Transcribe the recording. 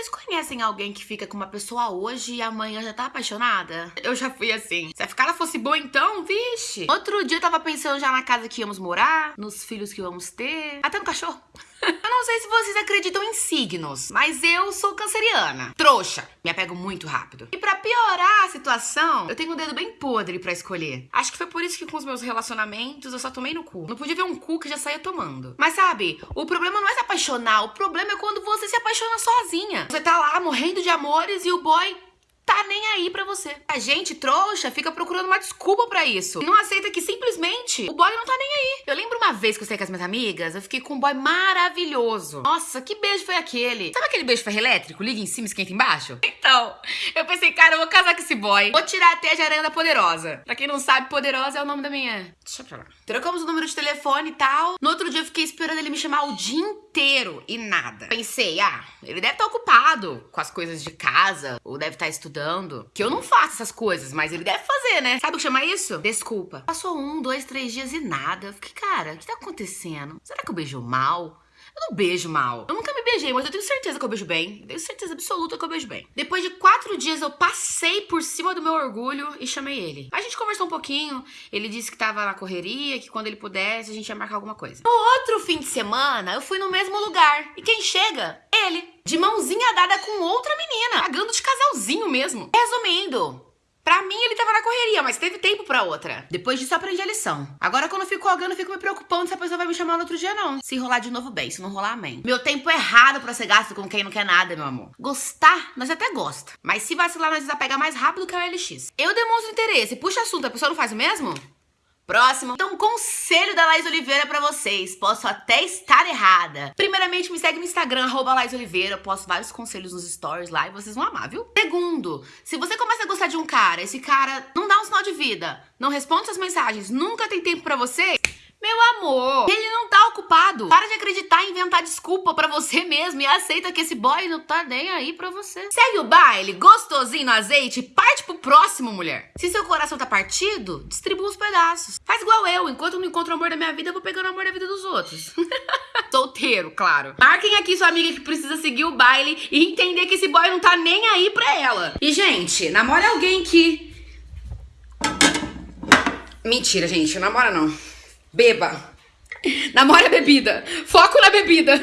Vocês conhecem alguém que fica com uma pessoa hoje e amanhã já tá apaixonada? Eu já fui assim. Se a ficada fosse boa então, vixe. Outro dia eu tava pensando já na casa que íamos morar, nos filhos que íamos ter, até no cachorro. Não sei se vocês acreditam em signos, mas eu sou canceriana. Trouxa. Me apego muito rápido. E pra piorar a situação, eu tenho um dedo bem podre pra escolher. Acho que foi por isso que com os meus relacionamentos eu só tomei no cu. Não podia ver um cu que já saía tomando. Mas sabe, o problema não é se apaixonar, o problema é quando você se apaixona sozinha. Você tá lá morrendo de amores e o boy tá nem aí pra você. A gente, trouxa, fica procurando uma desculpa pra isso. E não aceita que simplesmente o boy não tá nem aí. Eu lembro uma vez que eu saí com as minhas amigas, eu fiquei com um boy maravilhoso. Nossa, que beijo foi aquele? Sabe aquele beijo ferro elétrico? Liga em cima, esquenta embaixo? Então, eu pensei, cara, eu vou casar com esse boy. Vou tirar até a aranha da Poderosa. Pra quem não sabe, Poderosa é o nome da minha... Deixa pra lá. Trocamos o número de telefone e tal. No outro dia eu fiquei esperando ele me chamar o dia inteiro e nada. Pensei, ah, ele deve estar ocupado com as coisas de casa, ou deve estar estudando. Que eu não faço essas coisas, mas ele deve fazer, né? Sabe o que chama isso? Desculpa. Passou um, dois, três dias e nada. Eu fiquei, cara, o que tá acontecendo? Será que eu beijo mal? Eu não beijo mal. Eu nunca me beijei, mas eu tenho certeza que eu beijo bem. tenho certeza absoluta que eu beijo bem. Depois de quatro dias, eu passei por cima do meu orgulho e chamei ele. A gente conversou um pouquinho. Ele disse que tava na correria, que quando ele pudesse, a gente ia marcar alguma coisa. No outro fim de semana, eu fui no mesmo lugar. E quem chega? Ele. De mãozinha dada com outra menina. Pagando de casalzinho mesmo. Resumindo, Pra mim, ele tava na correria, mas teve tempo pra outra. Depois disso, eu aprendi a lição. Agora, quando eu fico alguém, eu fico me preocupando se a pessoa vai me chamar no outro dia, não. Se rolar de novo, bem. Se não rolar, amém. Meu tempo é raro pra ser gasto com quem não quer nada, meu amor. Gostar, nós até gosta. Mas se vacilar, nós desapega mais rápido que o LX. Eu demonstro interesse, puxa assunto, a pessoa não faz o mesmo? Próximo. Então, conselho da Laís Oliveira pra vocês. Posso até estar errada. Primeiramente, me segue no Instagram, arroba Laís Oliveira. Eu posto vários conselhos nos stories lá e vocês vão amar, viu? Segundo, se você começa a gostar de um cara, esse cara não dá um sinal de vida, não responde suas mensagens, nunca tem tempo pra você, meu amor, ele não tá ocupado. Para de acreditar e inventar desculpa pra você mesmo e aceita que esse boy não tá nem aí pra você. Segue o baile, gostosinho no azeite, próximo, mulher. Se seu coração tá partido, distribua os pedaços. Faz igual eu, enquanto eu não encontro o amor da minha vida, eu vou pegando o amor da vida dos outros. Solteiro, claro. Marquem aqui sua amiga que precisa seguir o baile e entender que esse boy não tá nem aí pra ela. E, gente, namora alguém que... Mentira, gente, namora não. Beba. Namora bebida. Foco na bebida.